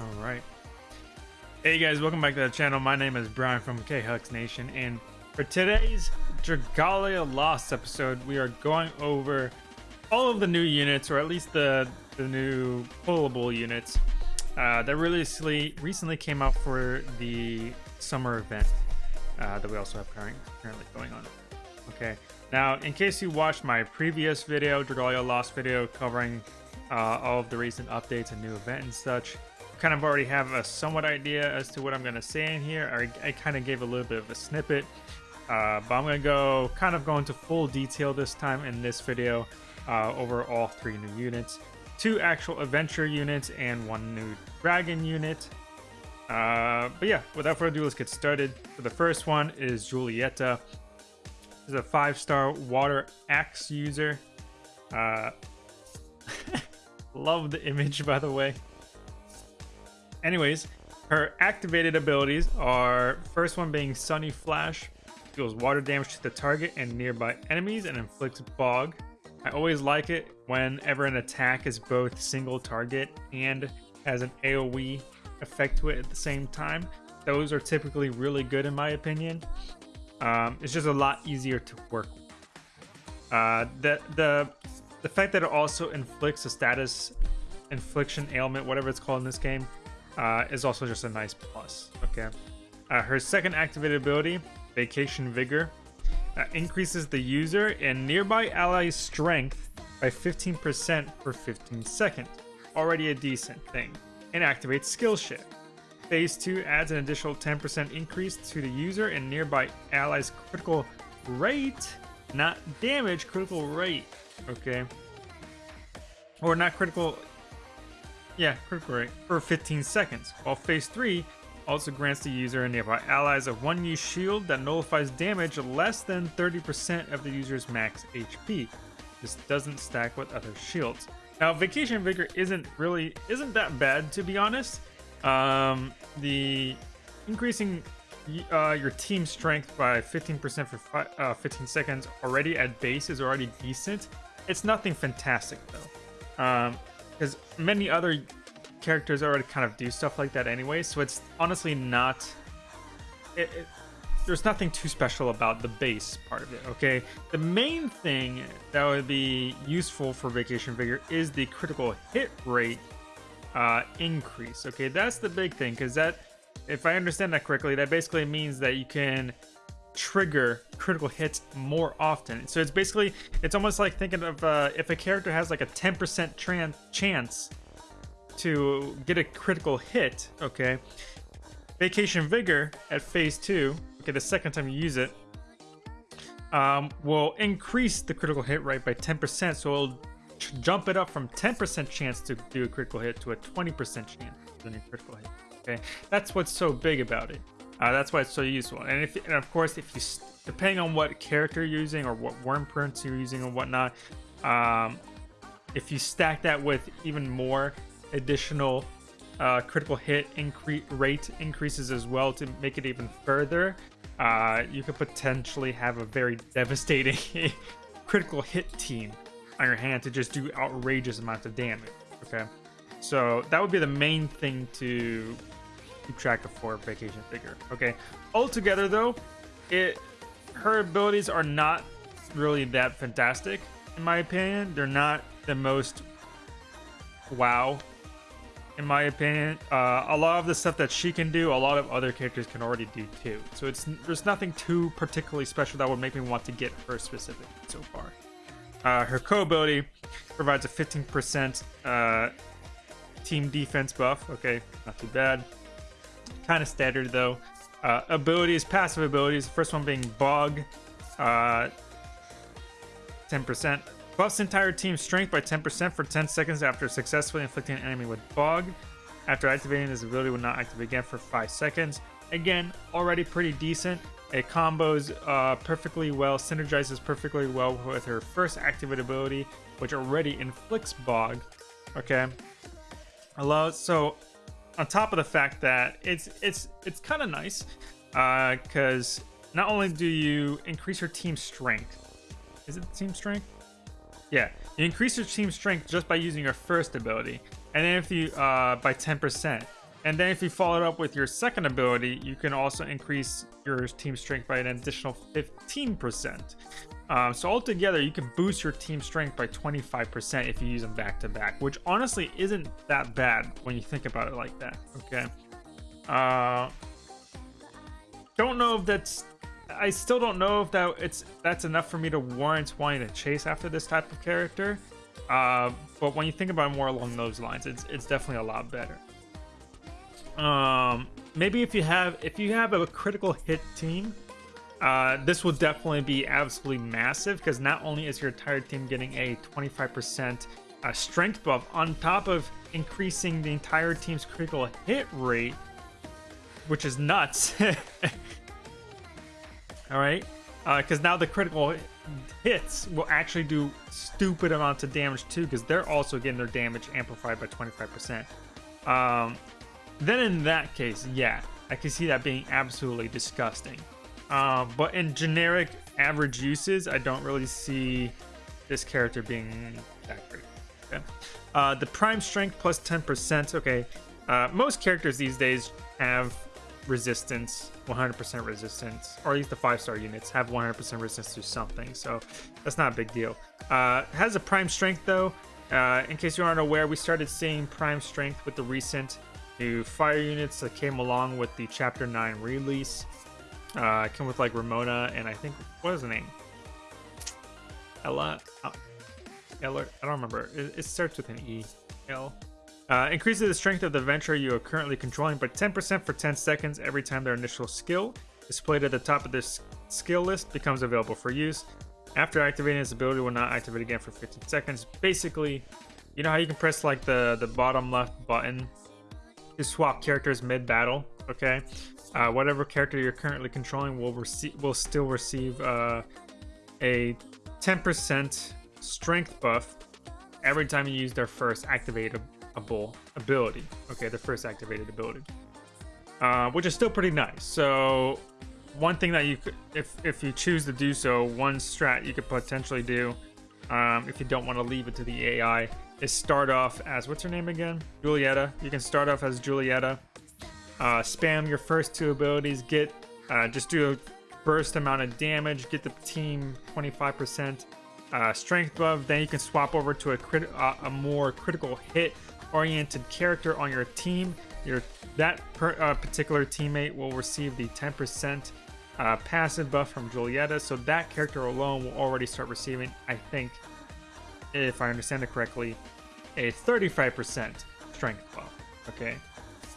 All right. Hey guys, welcome back to the channel. My name is Brian from K-Hux Nation, and for today's Dragalia Lost episode, we are going over all of the new units, or at least the the new pullable units uh, that recently recently came out for the summer event uh, that we also have current, currently going on. Okay, now in case you watched my previous video, Dragalia Lost video, covering uh, all of the recent updates and new event and such, kind of already have a somewhat idea as to what I'm going to say in here. I, I kind of gave a little bit of a snippet, uh, but I'm going to go kind of go into full detail this time in this video uh, over all three new units. Two actual adventure units and one new dragon unit. Uh, but yeah, without further ado, let's get started. So the first one is Julietta. She's a five-star water axe user. Uh, love the image, by the way. Anyways, her activated abilities are first one being Sunny Flash, deals water damage to the target and nearby enemies and inflicts bog. I always like it whenever an attack is both single target and has an AoE effect to it at the same time. Those are typically really good in my opinion. Um, it's just a lot easier to work with. Uh, the, the, the fact that it also inflicts a status infliction ailment, whatever it's called in this game, uh, is also just a nice plus. Okay. Uh, her second activated ability, Vacation Vigor, uh, increases the user and nearby allies' strength by 15% for 15 seconds. Already a decent thing. And activates Skill Shift. Phase 2 adds an additional 10% increase to the user and nearby allies' critical rate, not damage, critical rate. Okay. Or not critical yeah, critical for 15 seconds, while phase 3 also grants the user and nearby allies a one use shield that nullifies damage less than 30% of the user's max HP. This doesn't stack with other shields. Now, Vacation Vigor isn't really isn't that bad to be honest. Um, the increasing uh, your team strength by 15% for fi uh, 15 seconds already at base is already decent. It's nothing fantastic though. Um, because many other characters already kind of do stuff like that anyway so it's honestly not it, it, there's nothing too special about the base part of it okay? The main thing that would be useful for Vacation Vigor is the critical hit rate uh, increase okay? That's the big thing because that if i understand that correctly that basically means that you can trigger critical hits more often. So it's basically, it's almost like thinking of uh, if a character has like a 10% chance to get a critical hit, okay, Vacation Vigor at phase two, okay, the second time you use it, um, will increase the critical hit rate by 10%, so it'll jump it up from 10% chance to do a critical hit to a 20% chance of a critical hit. Okay, that's what's so big about it. Uh, that's why it's so useful. And if, and of course, if you, depending on what character you're using or what Wyrmprint you're using and whatnot, um, if you stack that with even more additional uh, critical hit increase rate increases as well to make it even further, uh, you could potentially have a very devastating critical hit team on your hand to just do outrageous amounts of damage. Okay, so that would be the main thing to keep track of for Vacation Vigor. Okay. Altogether, though, it her abilities are not really that fantastic, in my opinion. They're not the most wow, in my opinion. Uh, a lot of the stuff that she can do, a lot of other characters can already do too. So it's there's nothing too particularly special that would make me want to get her specific so far. Uh, her co-ability provides a 15% uh, team defense buff. Okay, not too bad. Kind of standard though. Uh, abilities, passive abilities. First one being Bog. Uh, 10%. Buffs entire team strength by 10% for 10 seconds after successfully inflicting an enemy with Bog. After activating this ability will not activate again for 5 seconds. Again, already pretty decent. It combos uh, perfectly well, synergizes perfectly well with her first activated ability, which already inflicts Bog. Okay. Allows so on top of the fact that it's it's it's kind of nice because uh, not only do you increase your team strength is it team strength yeah you increase your team strength just by using your first ability and then if you uh by 10 percent And then if you follow it up with your second ability, you can also increase your team strength by an additional 15%. Um, so altogether, you can boost your team strength by 25% if you use them back to back, which honestly isn't that bad when you think about it like that. Okay. Uh, don't know if that's. I still don't know if that it's that's enough for me to warrant wanting to chase after this type of character. Uh, but when you think about it more along those lines, it's it's definitely a lot better. Um, maybe if you have if you have a critical hit team, uh, this will definitely be absolutely massive because not only is your entire team getting a 25% uh, strength buff on top of increasing the entire team's critical hit rate, which is nuts. All right, because uh, now the critical hits will actually do stupid amounts of damage too, because they're also getting their damage amplified by 25%. Um, then in that case, yeah, I can see that being absolutely disgusting. Uh, but in generic average uses, I don't really see this character being that great. Okay. Uh, the prime strength plus 10%. Okay. Uh, most characters these days have resistance, 100% resistance, or at least the five star units have 100% resistance to something. So that's not a big deal. Uh, has a prime strength though. Uh, in case you aren't aware, we started seeing prime strength with the recent new fire units that came along with the Chapter 9 release. Uh, came with like Ramona and I think, what is the name? Ella? Uh? I don't remember. It, it, starts with an E. L. Uh, increases the strength of the Venture you are currently controlling by 10% for 10 seconds every time their initial skill displayed at the top of this skill list becomes available for use. After activating this ability will not activate again for 15 seconds. Basically, you know how you can press like the, the bottom left button to swap characters mid-battle, okay? Uh, whatever character you're currently controlling will receive will still receive uh, a 10% strength buff every time you use their first activatable ability. Okay, the first activated ability, uh, which is still pretty nice. So one thing that you could, if if you choose to do so, one strat you could potentially do, um, if you don't want to leave it to the AI, is start off as what's her name again? Julietta. You can start off as Julietta. Uh, spam your first two abilities. Get uh, just do a burst amount of damage. Get the team 25% uh, strength buff. Then you can swap over to a crit uh, a more critical hit oriented character on your team. Your that per, uh, particular teammate will receive the 10% uh, passive buff from Julietta. So that character alone will already start receiving, I think, if I understand it correctly, a 35% strength buff. Okay,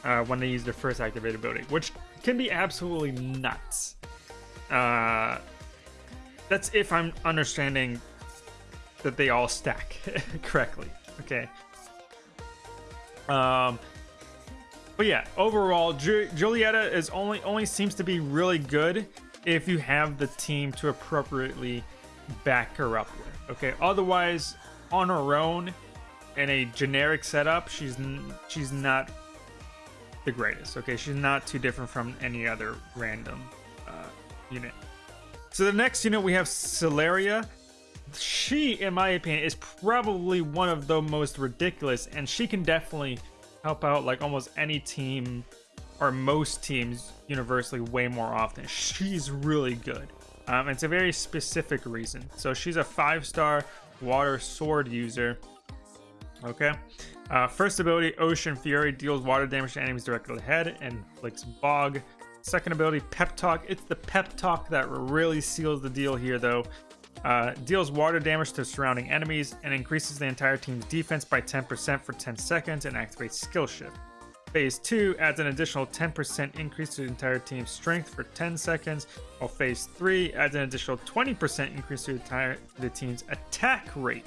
uh, when they use their first activated ability, which can be absolutely nuts. Uh, that's if I'm understanding that they all stack correctly. Okay. Um, but yeah, overall, Ju Julietta is only only seems to be really good if you have the team to appropriately back her up with. Okay, otherwise, on her own, in a generic setup, she's she's not the greatest. Okay, she's not too different from any other random uh, unit. So the next unit we have Celliera. She, in my opinion, is probably one of the most ridiculous, and she can definitely help out like almost any team or most teams universally way more often. She's really good. Um, it's a very specific reason. So she's a five-star water sword user Okay. Uh, first ability, Ocean Fury, deals water damage to enemies directly ahead and inflicts Bog. Second ability, Pep Talk. It's the Pep Talk that really seals the deal here, though. Uh, deals water damage to surrounding enemies and increases the entire team's defense by 10% for 10 seconds and activates Skill Shift. Phase 2 adds an additional 10% increase to the entire team's strength for 10 seconds, while Phase 3 adds an additional 20% increase to the, entire, the team's attack rate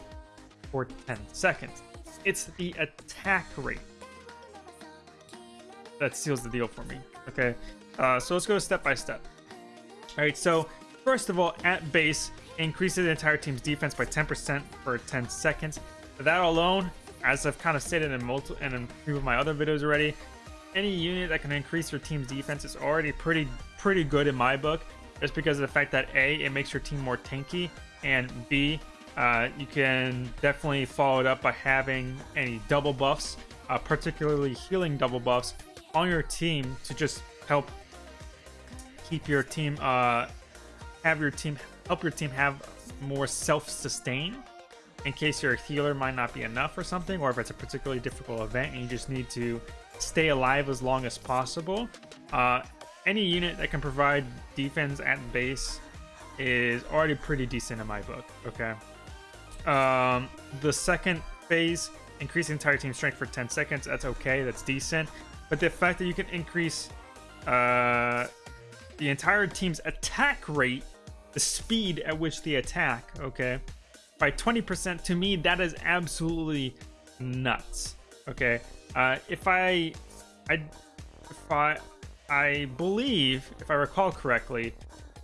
for 10 seconds. It's the attack rate that seals the deal for me. Okay, uh, so let's go step by step. All right, so first of all, at base, increases the entire team's defense by 10% for 10 seconds. That alone, as I've kind of stated in multiple and in a few of my other videos already, any unit that can increase your team's defense is already pretty pretty good in my book, just because of the fact that A, it makes your team more tanky, and B, uh, you can definitely follow it up by having any double buffs, uh, particularly healing double buffs, on your team to just help keep your team uh have your team help your team have more self-sustain in case your healer might not be enough or something or if it's a particularly difficult event and you just need to stay alive as long as possible. Uh any unit that can provide defense at base is already pretty decent in my book okay um the second phase increase the entire team strength for 10 seconds that's okay that's decent but the fact that you can increase uh the entire team's attack rate, the speed at which they attack, okay, by 20%, to me, that is absolutely nuts. Okay. Uh, if I, I, if I, I believe, if I recall correctly,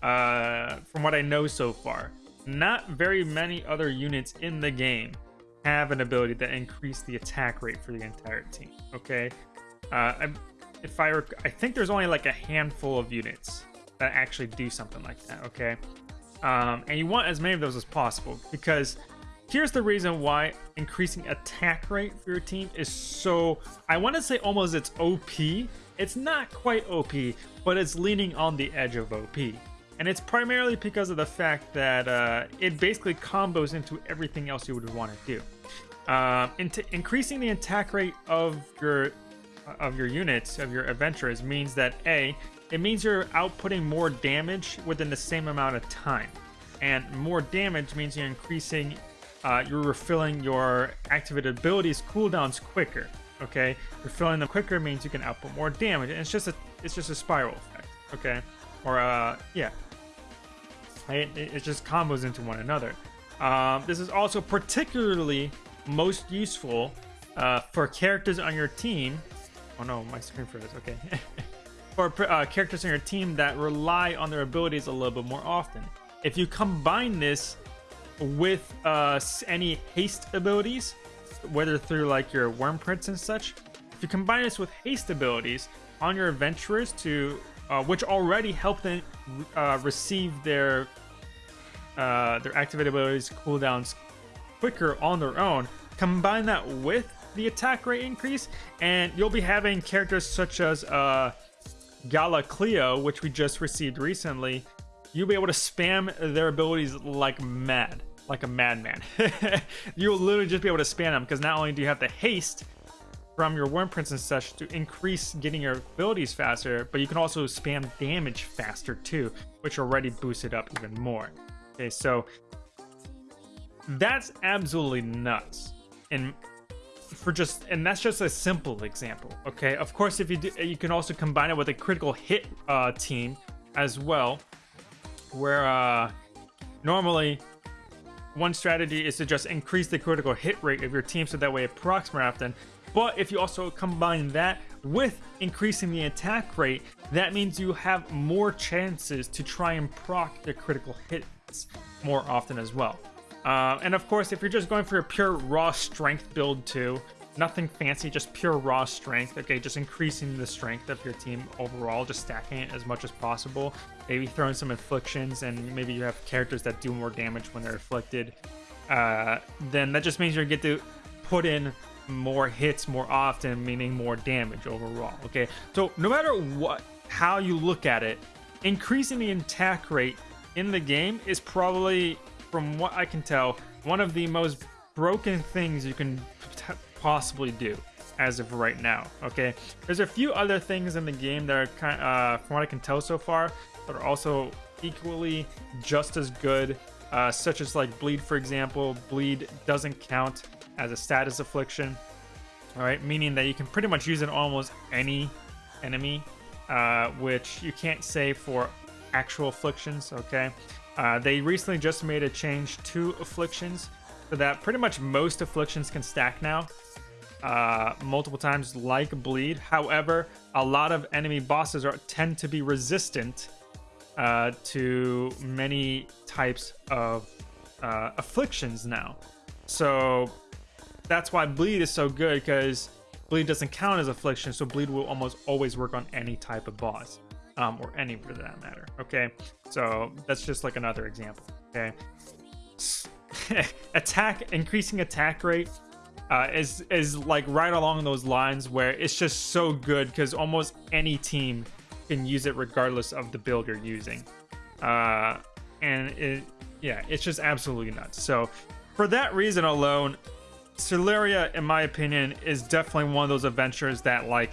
uh, from what I know so far, not very many other units in the game have an ability that increase the attack rate for the entire team. Okay. Uh, if I, I think there's only like a handful of units that actually do something like that, okay? Um, and you want as many of those as possible because here's the reason why increasing attack rate for your team is so, I want to say almost it's OP. It's not quite OP, but it's leaning on the edge of OP. And it's primarily because of the fact that uh, it basically combos into everything else you would want to do. Uh, increasing the attack rate of your of your units of your adventurers means that a it means you're outputting more damage within the same amount of time. And more damage means you're increasing, uh, you're refilling your activated abilities cooldowns quicker. Okay, refilling them quicker means you can output more damage, and it's just a it's just a spiral effect. Okay, or uh yeah, it, it just combos into one another. Um, this is also particularly most useful uh, for characters on your team. Oh no, my screen froze. Okay. for uh, characters on your team that rely on their abilities a little bit more often. If you combine this with uh, any haste abilities, whether through like your Wyrmprints and such, if you combine this with haste abilities on your adventurers to uh, which already help them uh, receive their uh, their activated abilities cooldowns quicker on their own. Combine that with the attack rate increase, and you'll be having characters such as uh, Gala Cleo, which we just received recently, you'll be able to spam their abilities like mad, like a madman. You'll literally just be able to spam them because not only do you have the haste from your Wyrmprints and such to increase getting your abilities faster, but you can also spam damage faster too, which already boosted up even more. Okay, so that's absolutely nuts. And for just and that's just a simple example okay of course if you do you can also combine it with a critical hit uh, team as well where uh, normally one strategy is to just increase the critical hit rate of your team so that way it procs more often but if you also combine that with increasing the attack rate that means you have more chances to try and proc the critical hits more often as well uh, and of course, if you're just going for a pure raw strength build too, nothing fancy, just pure raw strength. Okay, just increasing the strength of your team overall, just stacking it as much as possible. Maybe throwing some inflictions, and maybe you have characters that do more damage when they're afflicted. Uh, then that just means you get to put in more hits more often, meaning more damage overall. Okay, so no matter what, how you look at it, increasing the attack rate in the game is probably from what I can tell, one of the most broken things you can possibly do as of right now. Okay, there's a few other things in the game that are kind, uh, from what I can tell so far, that are also equally just as good. Uh, such as like bleed, for example. Bleed doesn't count as a status affliction. All right, meaning that you can pretty much use it almost any enemy, uh, which you can't say for actual afflictions. Okay, uh, they recently just made a change to afflictions so that pretty much most afflictions can stack now uh, multiple times like bleed. However, a lot of enemy bosses are tend to be resistant uh, to many types of uh, afflictions now. So that's why bleed is so good because bleed doesn't count as affliction, so bleed will almost always work on any type of boss um, or any for that matter. Okay, so that's just like another example. Okay, attack increasing attack rate uh, is is like right along those lines where it's just so good because almost any team can use it regardless of the build you're using. Uh, and it, yeah, it's just absolutely nuts. So for that reason alone, Celliera, in my opinion, is definitely one of those adventures that like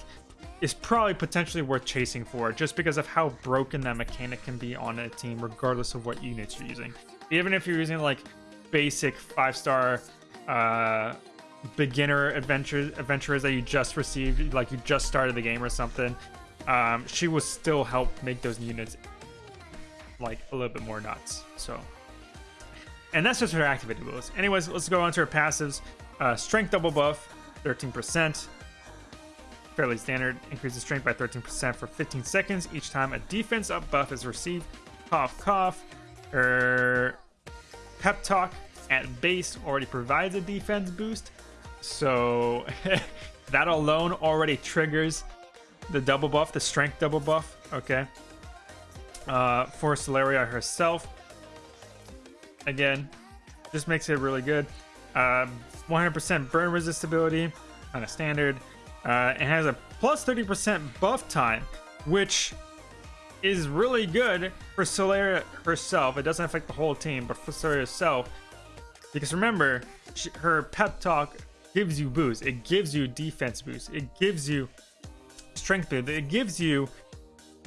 is probably potentially worth chasing for just because of how broken that mechanic can be on a team regardless of what units you're using. Even if you're using like basic five star uh beginner adventures adventurers that you just received, like you just started the game or something, um, she will still help make those units like a little bit more nuts. So, and that's just her activated abilities. Anyways, let's go on to her passives. Uh, strength double buff, 13%. Fairly standard. Increases strength by 13% for 15 seconds each time a defense up buff is received. Cough, cough. Her pep talk at base already provides a defense boost. So that alone already triggers the double buff, the strength double buff. Okay. Uh, for Solaria herself, again, just makes it really good. 100% um, burn resistibility on a standard. Uh, it has a plus 30% buff time, which is really good for Solaria herself. It doesn't affect the whole team, but for Solaria herself, because remember, she, her pep talk gives you boost. It gives you defense boost. It gives you strength boost. It gives you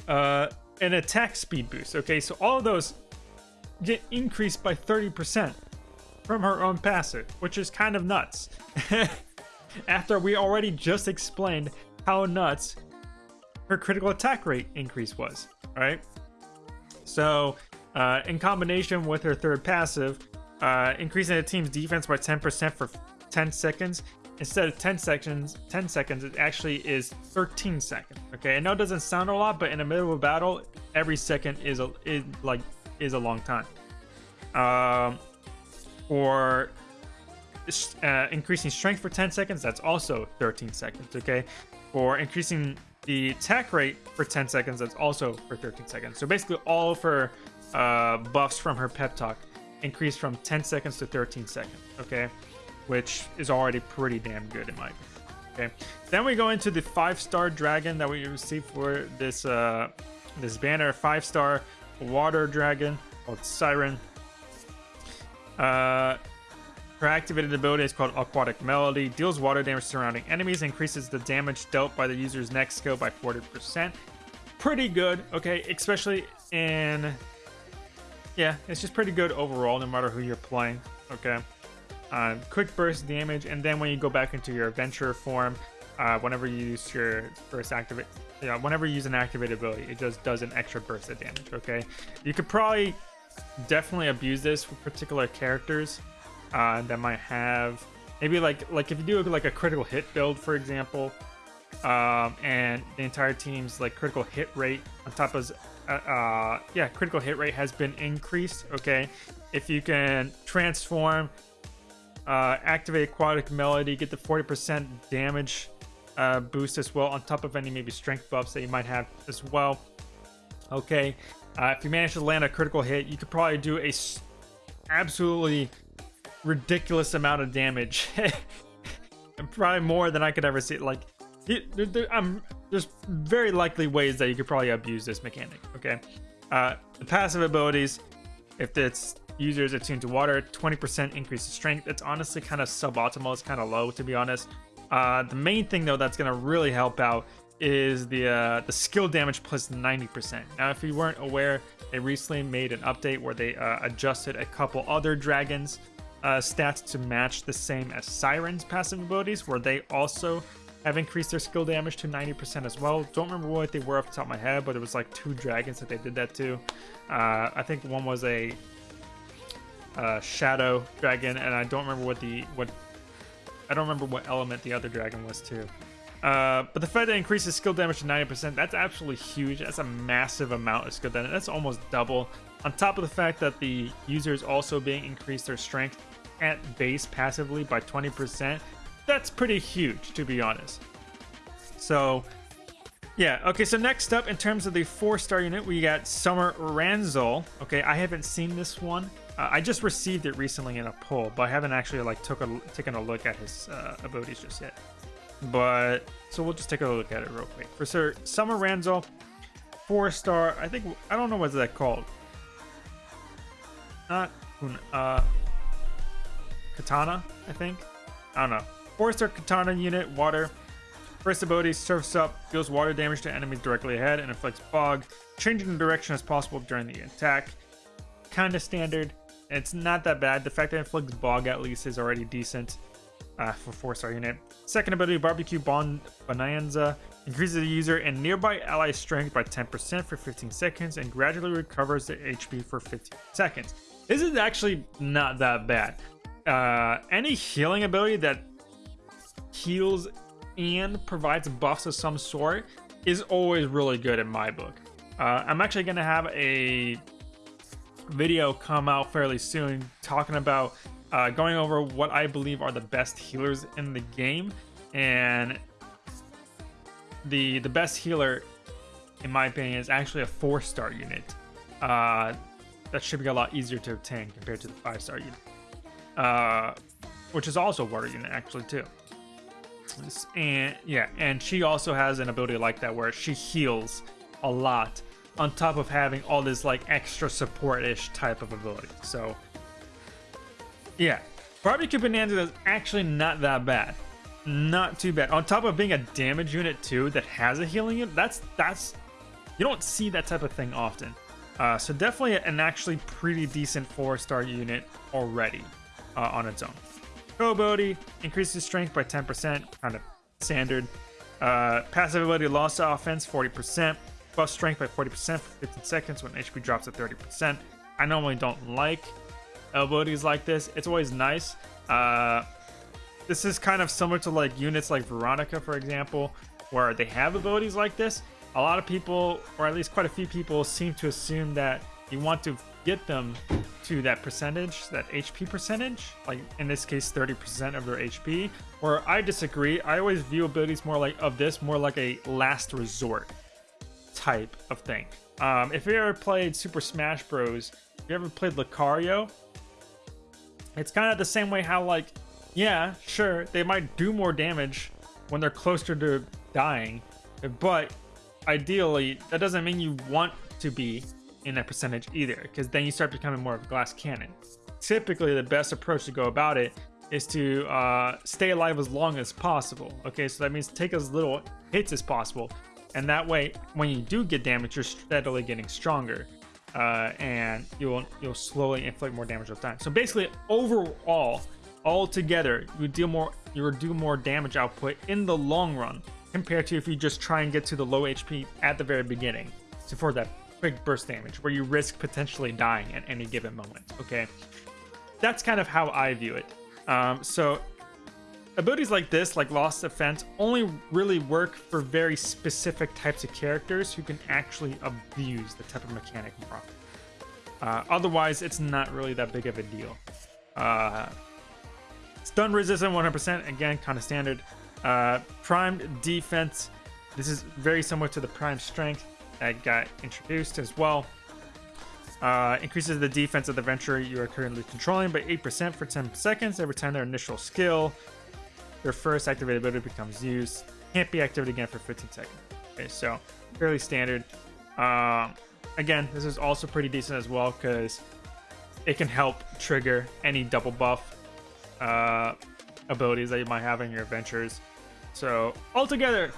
uh, an attack speed boost. Okay, so all of those get increased by 30% from her own passive, which is kind of nuts. After we already just explained how nuts her critical attack rate increase was, right? So, uh, in combination with her third passive, uh, increasing the team's defense by 10% for 10 seconds instead of 10 seconds 10 seconds it actually is 13 seconds okay? I know it doesn't sound a lot but in the middle of a battle every second is a is like is a long time. Um for uh, increasing strength for 10 seconds that's also 13 seconds okay? For increasing the attack rate for 10 seconds that's also for 13 seconds. So basically all of her uh, buffs from her pep talk increase from 10 seconds to 13 seconds okay which is already pretty damn good in my opinion. Okay, then we go into the five-star dragon that we received for this uh, this banner, five-star water dragon called Siren. Uh, her activated ability is called Aquatic Melody. Deals water damage surrounding enemies. Increases the damage dealt by the user's next skill by 40%. Pretty good, okay? Especially in... Yeah, it's just pretty good overall, no matter who you're playing, okay? Uh, quick burst damage, and then when you go back into your adventure form, uh, whenever you use your first activate, yeah, whenever you use an activated ability, it just does an extra burst of damage. Okay, you could probably definitely abuse this for particular characters uh, that might have maybe like like if you do like a critical hit build, for example, um, and the entire team's like critical hit rate on top of uh, uh, yeah critical hit rate has been increased. Okay, if you can transform uh, activate Aquatic Melody, get the 40% damage uh, boost as well, on top of any maybe strength buffs that you might have as well. Okay, uh, if you manage to land a critical hit, you could probably do a absolutely ridiculous amount of damage. And probably more than I could ever see. Like, I'm, there's very likely ways that you could probably abuse this mechanic. Okay, uh, the passive abilities, if it's users attuned to water, 20% increase in strength. It's honestly kind of suboptimal. It's kind of low, to be honest. Uh, the main thing, though, that's going to really help out is the uh, the skill damage plus 90%. Now, if you weren't aware, they recently made an update where they uh, adjusted a couple other dragons uh, stats to match the same as Siren's passive abilities, where they also have increased their skill damage to 90% as well. Don't remember what they were off the top of my head, but it was like two dragons that they did that to. Uh, I think one was a uh, Shadow Dragon, and I don't remember what the what I don't remember what element the other dragon was too. Uh, but the fact that increases skill damage to 90%, that's absolutely huge. That's a massive amount of skill damage. That's almost double. On top of the fact that the user is also being increased their strength at base passively by 20%, that's pretty huge, to be honest. So, yeah, okay, so next up, in terms of the four-star unit, we got Summer Ranzal. Okay, I haven't seen this one. Uh, I just received it recently in a pull, but I haven't actually like took a taken a look at his uh, abilities just yet. But so we'll just take a look at it real quick. For Sir Summer Ranzo, four star. I think I don't know what's that called. Not uh, Katana, I think. I don't know. Four star Katana unit, water. First ability, surfs up, deals water damage to enemies directly ahead, and inflicts bog, changing the direction as possible during the attack. Kinda standard. It's not that bad. The fact that it inflicts bog at least is already decent uh, for 4-star unit. Second ability, Barbecue Bon Bonanza. Increases the user and nearby ally strength by 10% for 15 seconds and gradually recovers the HP for 15 seconds. This is actually not that bad. Uh, any healing ability that heals and provides buffs of some sort is always really good in my book. Uh, I'm actually going to have a video come out fairly soon talking about uh, going over what I believe are the best healers in the game, and the the best healer, in my opinion, is actually a four star unit. Uh, that should be a lot easier to obtain compared to the five star unit, uh, which is also a water unit actually too. And yeah, and she also has an ability like that where she heals a lot on top of having all this like extra support-ish type of ability. So yeah, Barbecue Bonanza is actually not that bad. Not too bad. On top of being a damage unit too that has a healing unit, that's that's you don't see that type of thing often. Uh, so definitely an actually pretty decent four-star unit already uh, on its own. Go ability increases strength by 10%, kind of standard. Uh, passive ability loss offense 40%, buff strength by 40% for 15 seconds when HP drops to 30%. I normally don't like abilities like this. It's always nice. Uh, this is kind of similar to like units like Veronica, for example, where they have abilities like this. A lot of people, or at least quite a few people, seem to assume that you want to get them to that percentage, that HP percentage, like in this case 30% of their HP, where I disagree. I always view abilities more like of this more like a last resort type of thing. Um, if you ever played Super Smash Bros, if you ever played Lucario, it's kind of the same way how like, yeah, sure, they might do more damage when they're closer to dying, but ideally, that doesn't mean you want to be in that percentage either, because then you start becoming more of a glass cannon. Typically, the best approach to go about it is to uh, stay alive as long as possible. Okay, so that means take as little hits as possible, and that way, when you do get damage, you're steadily getting stronger uh, and you'll you'll slowly inflict more damage with time. So basically, overall, all together, you deal more you do more damage output in the long run compared to if you just try and get to the low HP at the very beginning. So for that quick burst damage, where you risk potentially dying at any given moment. Okay, that's kind of how I view it. Um, so abilities like this, like Lost Defense, only really work for very specific types of characters who can actually abuse the type of mechanic properly. Uh, otherwise, it's not really that big of a deal. Uh, stun resistant 100%, again, kind of standard. Uh, primed defense, this is very similar to the prime strength that got introduced as well. Uh, increases the defense of the venture you are currently controlling by 8% for 10 seconds every time their initial skill their first activated ability becomes used. Can't be activated again for 15 seconds. Okay, so fairly standard. Um, again, this is also pretty decent as well because it can help trigger any double buff uh, abilities that you might have in your adventures. So altogether,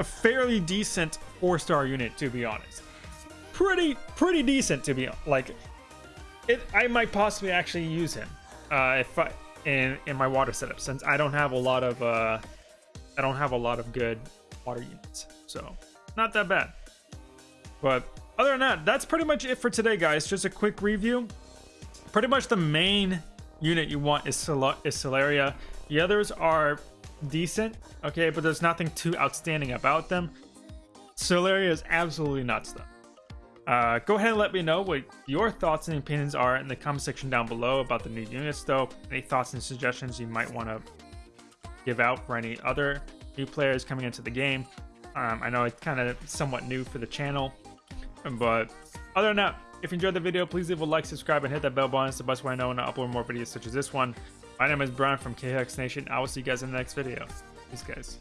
a fairly decent four-star unit to be honest. Pretty, pretty decent to be like. It, I might possibly actually use him uh, if I in in my water setup since I don't have a lot of uh I don't have a lot of good water units. So not that bad. But other than that, that's pretty much it for today, guys. Just a quick review. Pretty much the main unit you want is, Sol is Celliera. The others are decent, okay, but there's nothing too outstanding about them. Celliera is absolutely nuts, though. Uh, go ahead and let me know what your thoughts and opinions are in the comment section down below about the new units though. Any thoughts and suggestions you might want to give out for any other new players coming into the game. Um, I know it's kind of somewhat new for the channel, but other than that, If you enjoyed the video, please leave a like, subscribe, and hit that bell button. It's the best way I know when I upload more videos such as this one. My name is Brian from KHX Nation. I will see you guys in the next video. Peace, guys.